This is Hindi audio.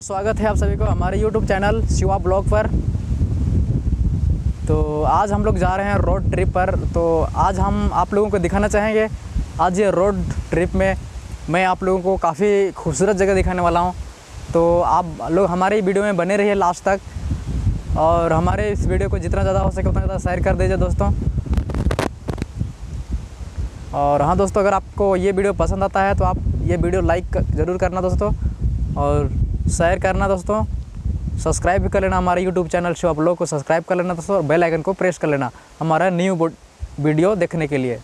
स्वागत है आप सभी को हमारे YouTube चैनल शिवा ब्लॉग पर। तो आज हम लोग जा रहे हैं रोड ट्रिप पर। तो आज हम आप लोगों को दिखाना चाहेंगे। आज ये रोड ट्रिप में मैं आप लोगों को काफ़ी खूबसूरत जगह दिखाने वाला हूँ। तो आप लोग हमारे वीडियो में बने रहिए लास्ट तक। और हमारे इस वीडियो को जितना ज़्यादा हो सके उतना ज़्यादा शेयर कर दीजिए दोस्तों। और हाँ दोस्तों, अगर आपको ये वीडियो पसंद आता है तो आप ये वीडियो लाइक ज़रूर करना दोस्तों। और शेयर करना दोस्तों। सब्सक्राइब भी कर लेना हमारे यूट्यूब चैनल शो आप लोग को सब्सक्राइब कर लेना दोस्तों और बेल आइकन को प्रेस कर लेना। हमारा न्यू वीडियो देखने के लिए।